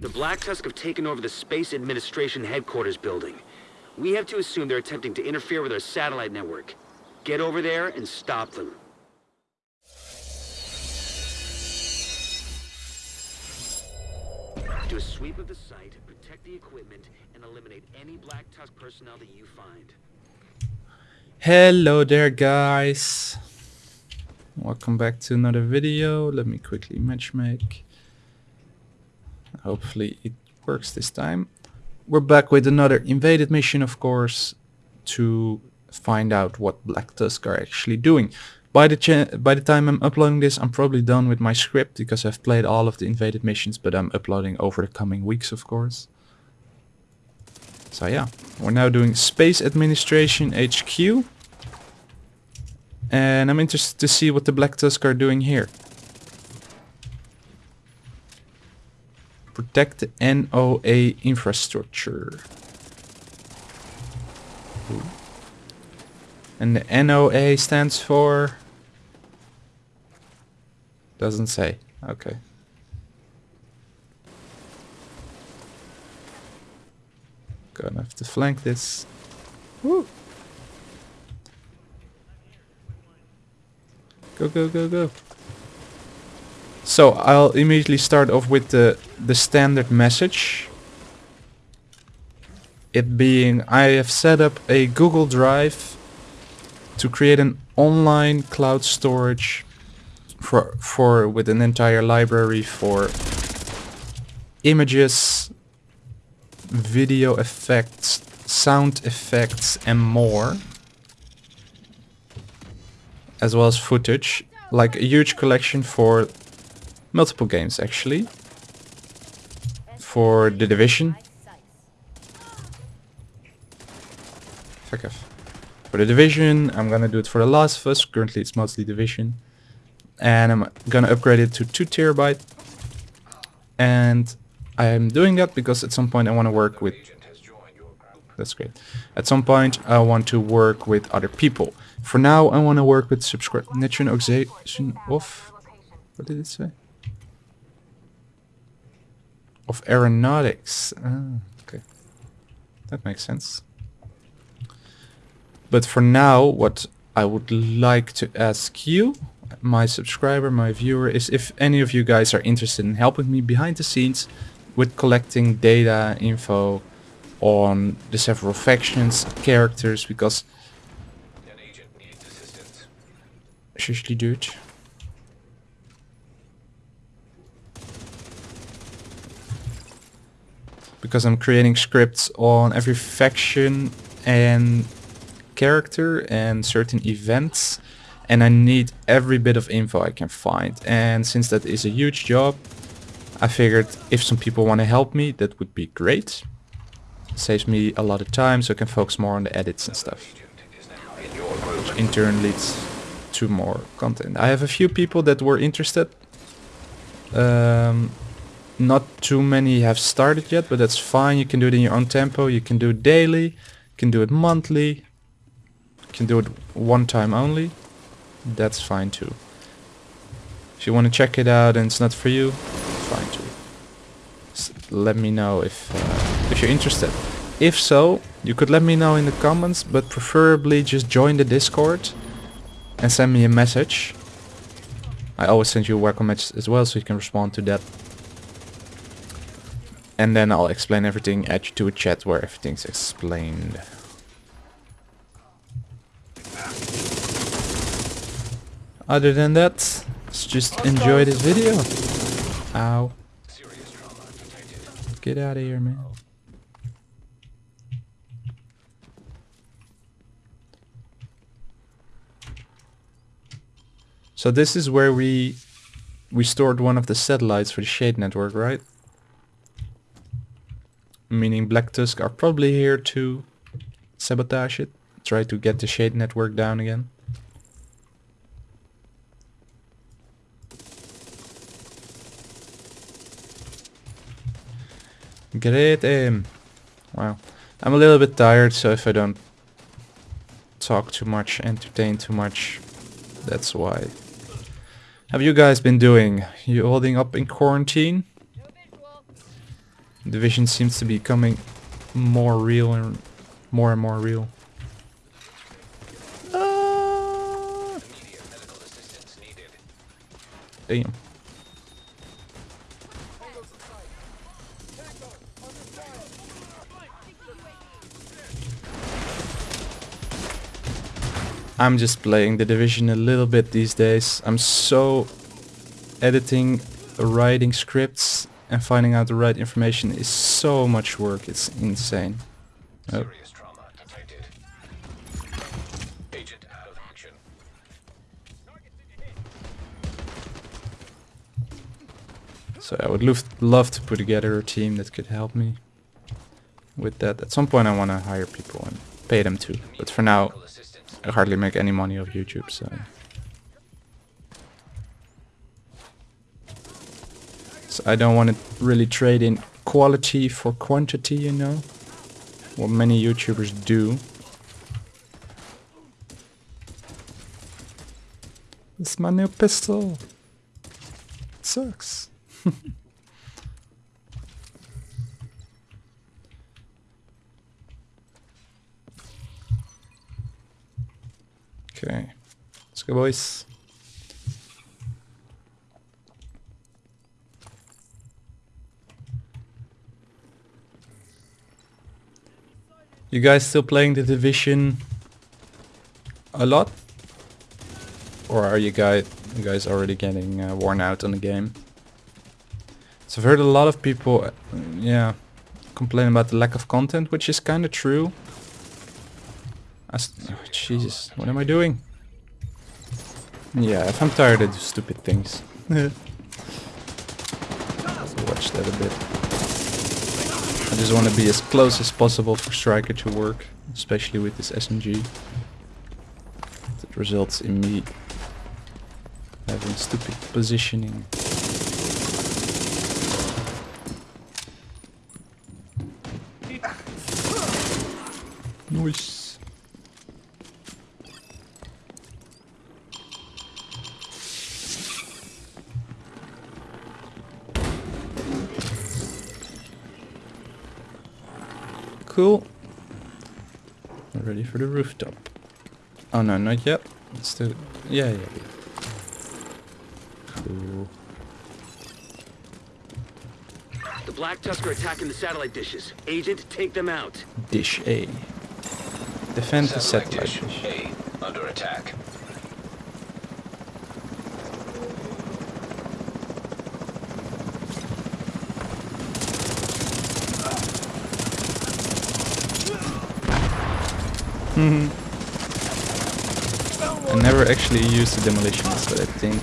The Black Tusk have taken over the Space Administration headquarters building. We have to assume they're attempting to interfere with our satellite network. Get over there and stop them. Do a sweep of the site, protect the equipment, and eliminate any Black Tusk personnel that you find. Hello there guys. Welcome back to another video. Let me quickly matchmake. Hopefully it works this time. We're back with another invaded mission of course to find out what Black Tusk are actually doing. By the by the time I'm uploading this I'm probably done with my script because I've played all of the invaded missions but I'm uploading over the coming weeks of course. So yeah, we're now doing Space Administration HQ. And I'm interested to see what the Black Tusk are doing here. Protect the NOA infrastructure. And the NOA stands for... Doesn't say. Okay. Gonna have to flank this. Woo! Go, go, go, go. So I'll immediately start off with the, the standard message. It being, I have set up a Google Drive to create an online cloud storage for, for with an entire library for images, video effects, sound effects and more. As well as footage. Like a huge collection for multiple games actually. For The Division. Fuck off. For The Division, I'm gonna do it for The Last of Us. Currently it's mostly Division. And I'm gonna upgrade it to 2 terabyte. And I'm doing that because at some point I want to work with... That's great. At some point I want to work with other people. For now I want to work with subscribe nationalization of... What did it say? Of aeronautics. Ah, okay. That makes sense. But for now what I would like to ask you my subscriber, my viewer, is if any of you guys are interested in helping me behind the scenes with collecting data, info on the several factions, characters, because seriously dude. Because I'm creating scripts on every faction and character and certain events and I need every bit of info I can find and since that is a huge job I figured if some people want to help me, that would be great. Saves me a lot of time so I can focus more on the edits and stuff. Which in turn leads to more content. I have a few people that were interested. Um, not too many have started yet, but that's fine. You can do it in your own tempo. You can do it daily. You can do it monthly. You can do it one time only. That's fine too. If you want to check it out and it's not for you, fine too. let me know if uh, if you're interested. If so, you could let me know in the comments, but preferably just join the Discord and send me a message. I always send you a welcome message as well, so you can respond to that. And then I'll explain everything, add you to a chat where everything's explained. Other than that, let's just enjoy this video. Ow. Get out of here, man. So this is where we we stored one of the satellites for the Shade network, right? Meaning Black Tusk are probably here to sabotage it, try to get the Shade network down again. Great aim. Wow. I'm a little bit tired, so if I don't talk too much, entertain too much, that's why. Have you guys been doing? You holding up in quarantine? Division seems to be becoming more real and more and more real. Ah. Damn. I'm just playing the division a little bit these days. I'm so editing, writing scripts and finding out the right information is so much work. It's insane. Oh. Serious trauma detected. Agent out of action. So I would love, love to put together a team that could help me with that. At some point I want to hire people and pay them too. But for now, I hardly make any money off YouTube, so... I don't want to really trade in quality for quantity, you know? What many YouTubers do. It's my new pistol. It sucks. Okay. Let's go, boys. You guys still playing the division a lot? Or are you guys you guys already getting uh, worn out on the game? So I've heard a lot of people, uh, yeah, complain about the lack of content, which is kind of true. I oh, Jesus, what am I doing? Yeah, if I'm tired, I do stupid things. watch that a bit. Just want to be as close as possible for Striker to work, especially with this SMG. That results in me having stupid positioning. Nice. For the rooftop. Oh no, not yet. Let's do Yeah, yeah, yeah. Cool. The Black Tusk are attacking the satellite dishes. Agent, take them out. Dish A. Defend the Satellite satellite dish dish. A under attack. I never actually use the demolition but I think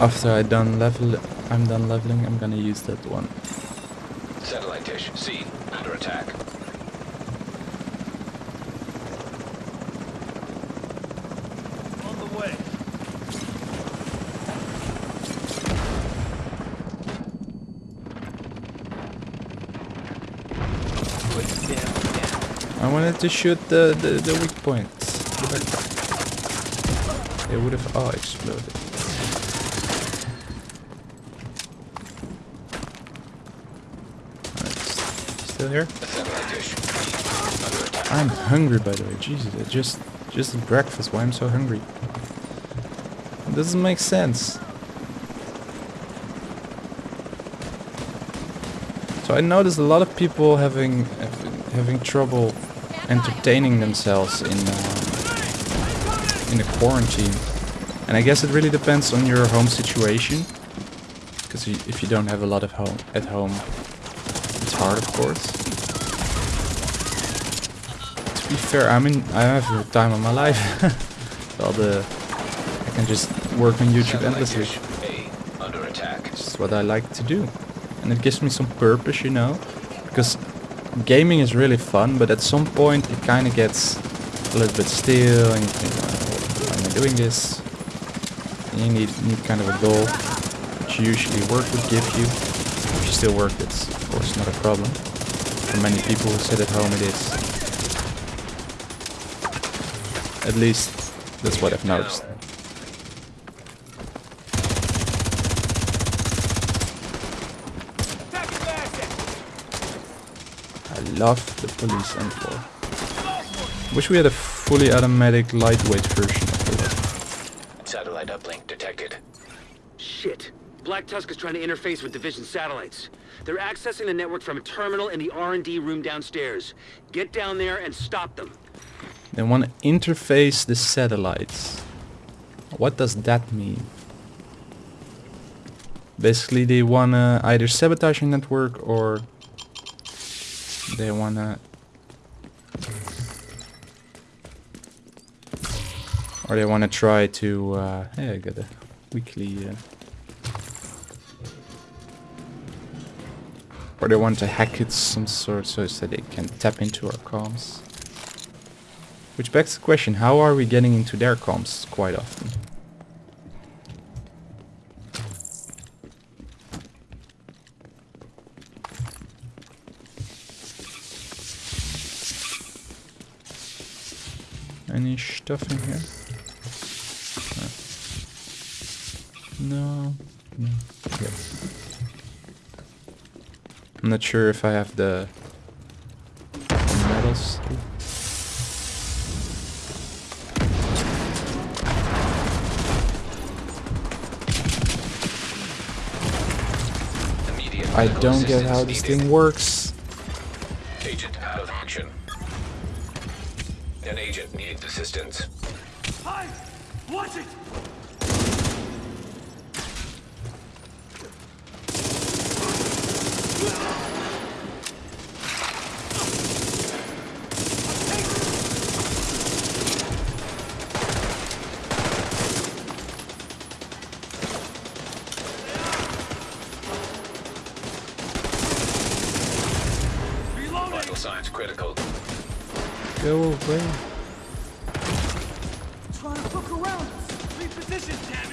after I done level, I'm done leveling, I'm gonna use that one. Satellite dish C under attack. On the way. Put them down. I wanted to shoot the, the, the weak points. But I- They would have all exploded. Alright, still here? I'm hungry by the way, Jesus, I just just breakfast, why I'm so hungry? It doesn't make sense. So I noticed a lot of people having having trouble entertaining themselves in uh, in a quarantine, and I guess it really depends on your home situation. Because if you don't have a lot of home at home, it's hard, of course. To be fair, I mean, I have the time of my life. All the I can just work on YouTube endlessly. under attack. It's what I like to do. And it gives me some purpose, you know? Because gaming is really fun, but at some point it kind of gets a little bit still and you think, "Oh, why am I doing this? You need, need kind of a goal, which usually work would give you. If you still work, it's of course not a problem. For many people who sit at home it is. At least that's what I've noticed. I love the police M4. Wish we had a fully automatic lightweight version of the weapon. Satellite uplink detected. Shit. Black Tusk is trying to interface with Division satellites. They're accessing the network from a terminal in the R&D room downstairs. Get down there and stop them. They want to interface the satellites. What does that mean? Basically they want to either sabotage a network or they want to or they want to try to uh, hey I got a weekly uh, or they want to hack it some sort so that they can tap into our comms which begs the question, how are we getting into their comms quite often? Any stuff in here? Uh, no. No. Good. I'm not sure if I have the medals. I don't get how this thing works. Signs critical. Go away. Trying to look around! Reposition, damn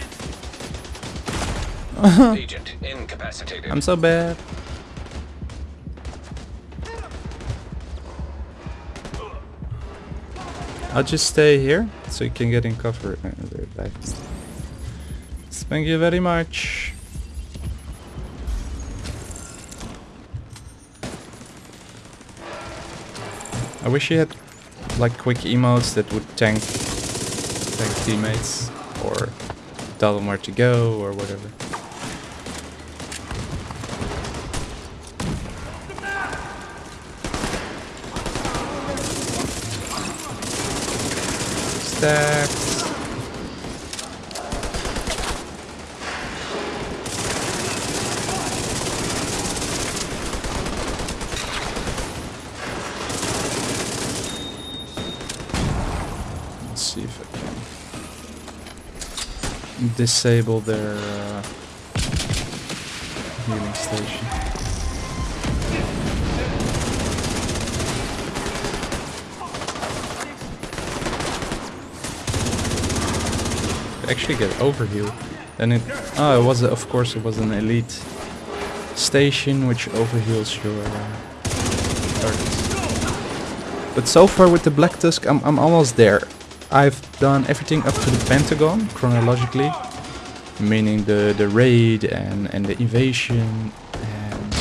it! Agent incapacitated. I'm so bad. I'll just stay here so you can get in cover. Uh, they're back. Thank you very much. I wish you had like quick emotes that would tank tank teammates or tell them where to go or whatever. Stacks. Let's see if I can disable their uh, healing station. actually get overheal. Then it, oh, it was a, of course it was an elite station which overheals your uh, targets. But so far with the Black Tusk, I'm I'm almost there. I've done everything up to the Pentagon chronologically, meaning the the raid and and the invasion and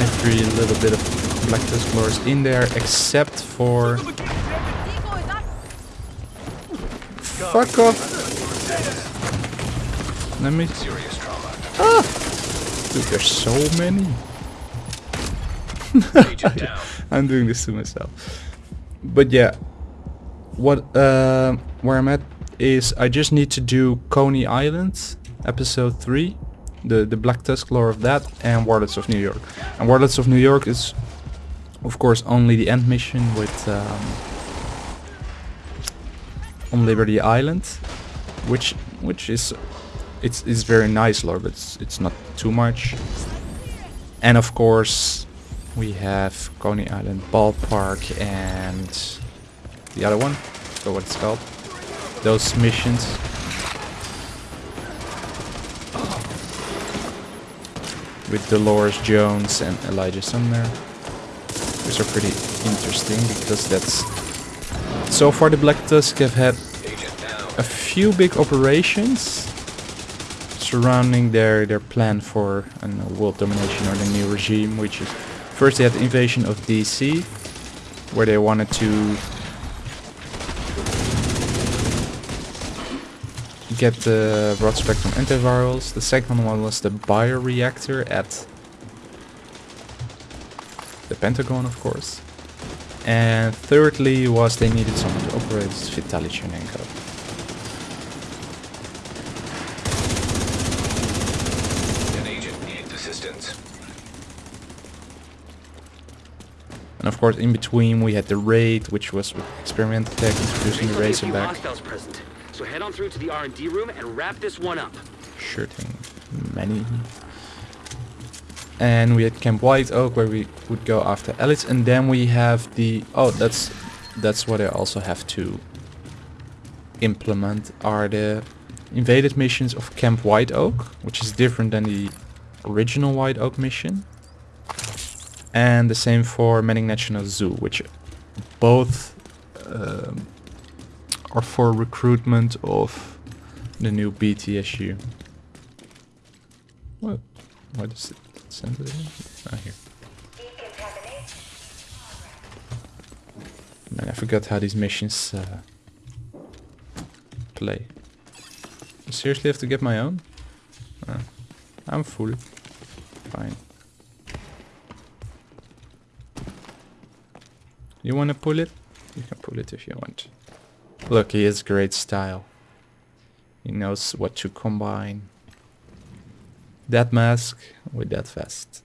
every little bit of Black Tusk lore in there except for Fuck off. Let me. Trauma. Dude, there's so many. I'm doing this to myself. But yeah, what uh, where I'm at is I just need to do Coney Island, episode three, the the Black Tusk lore of that, and Warlords of New York. And Warlords of New York is, of course, only the end mission with um, on Liberty Island, which which is it's it's very nice lore, but it's it's not too much. And of course, we have Coney Island Ballpark and the other one. Forgot what it's called. Those missions. With Dolores Jones and Elijah Sumner. Which are pretty interesting because that's... So far the Black Tusk have had a few big operations surrounding their their plan for a world domination or the new regime, which is First they had the invasion of DC, where they wanted to get the broad spectrum antivirals. The second one was the bioreactor at the Pentagon, of course. And thirdly was they needed someone to operate Vitaly Tchernenko. An agent needs assistance. And of course in between we had the raid, which was experimental tech introducing the There's only a Razorback. So head on through to the R&D room and wrap this one up. Sure thing. Many. And we had Camp White Oak where we would go after elites and then we have the oh that's that's what I also have to implement are the invaded missions of Camp White Oak, which is different than the original White Oak mission. And the same for Manning National Zoo, which both um, are for recruitment of the new BTSU. What? Why does it send it in? Ah, here. Man, I forgot how these missions uh, play. I seriously have to get my own? Ah, I'm full. Fine. You wanna pull it? You can pull it if you want. Look, he has great style. He knows what to combine. That mask with that vest.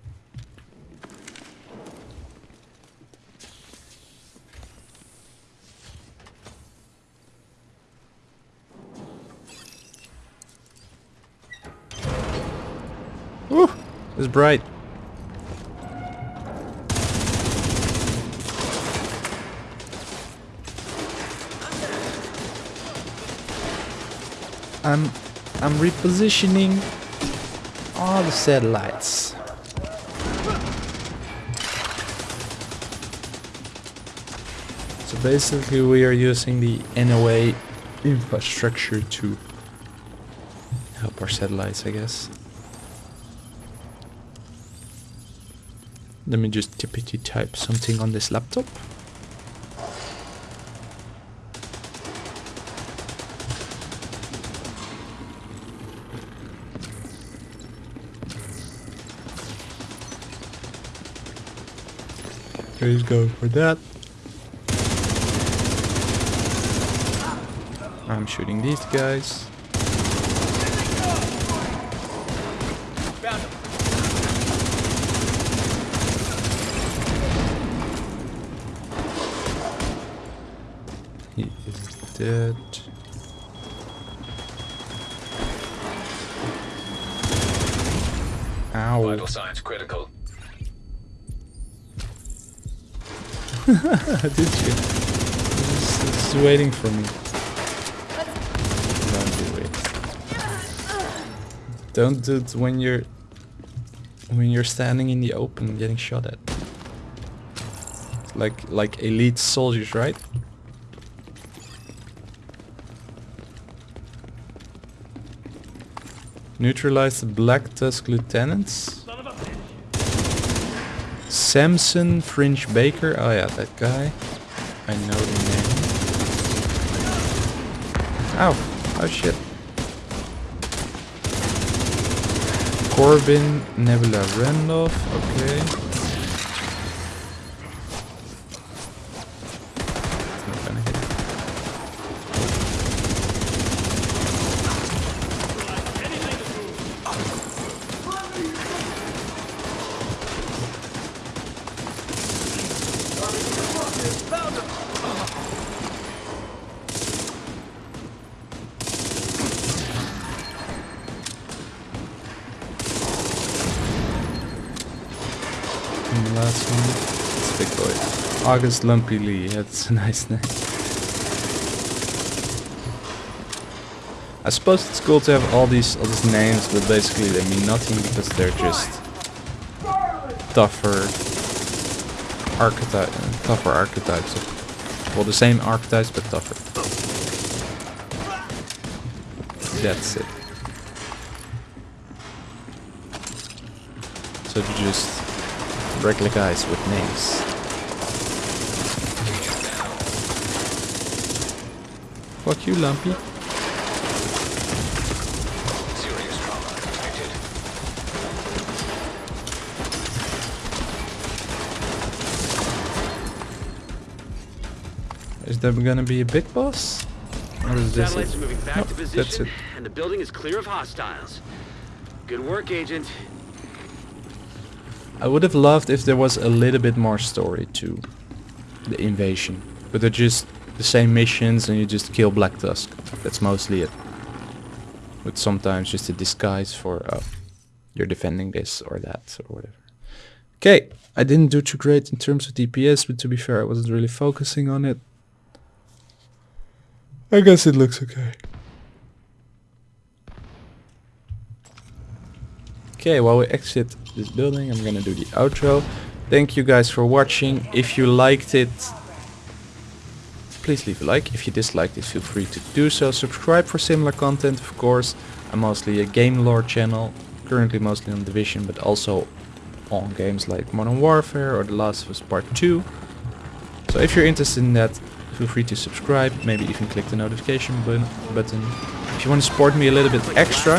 Woo! It's bright. I'm I'm repositioning all the satellites. So basically we are using the NOA infrastructure to help our satellites, I guess. Let me just tippity type something on this laptop. Please go for that. I'm shooting these guys. He is dead. Ow. Vital signs critical. Did you? It's, it's waiting for me. Don't do it. Don't do it when you're when you're standing in the open getting shot at. Like like elite soldiers, right? Neutralize the Black Tusk lieutenants. Son of a bitch. Samson Fringe Baker. Oh yeah, that guy. I know the name. Ow. Oh shit. Corbin Nebula Randolph. Okay. Not gonna hit. Anything to prove. Found him. And the last one. It's big boy. August Lumpy Lee. That's a nice name. I suppose it's cool to have all these all these names, but basically they mean nothing because they're just tougher archetype, tougher archetypes. Well, the same archetypes but tougher. That's it. So to just regular guys with names. Fuck you, Lumpy. Serious trauma detected. Is there gonna be a big boss? Or is this Satellites it? moving back Nope, to that's position, it. and the building is clear of hostiles. Good work, Agent. I would have loved if there was a little bit more story to the invasion. But they're just the same missions and you just kill Black Tusk. That's mostly it. With sometimes just a disguise for uh, you're defending this or that or whatever. Okay, I didn't do too great in terms of DPS, but to be fair, I wasn't really focusing on it. I guess it looks okay. Okay, while we exit this building, I'm gonna do the outro. Thank you guys for watching. If you liked it, please leave a like. If you disliked it, feel free to do so. Subscribe for similar content, of course. I'm mostly a game lore channel, currently mostly on Division, but also on games like Modern Warfare or The Last of Us Part 2. So if you're interested in that, feel free to subscribe, maybe even click the notification button. button. If you want to support me a little bit extra,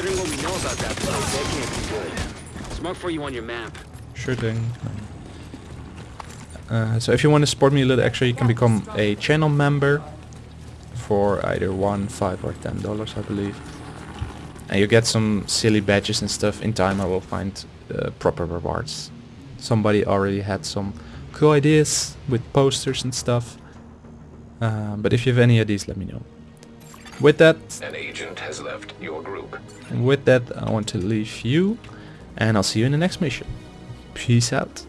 Considering what we know about that place, that can't be good. It's marked for you on your map. Sure thing. Uh, so if you want to support me a little extra, you can become a channel member for either one, five, or ten dollars, I believe. And you get some silly badges and stuff. In time, I will find uh, proper rewards. Somebody already had some cool ideas with posters and stuff. Uh, but if you have any ideas, let me know. With that, An agent has left your group. with that, I want to leave you, and I'll see you in the next mission. Peace out.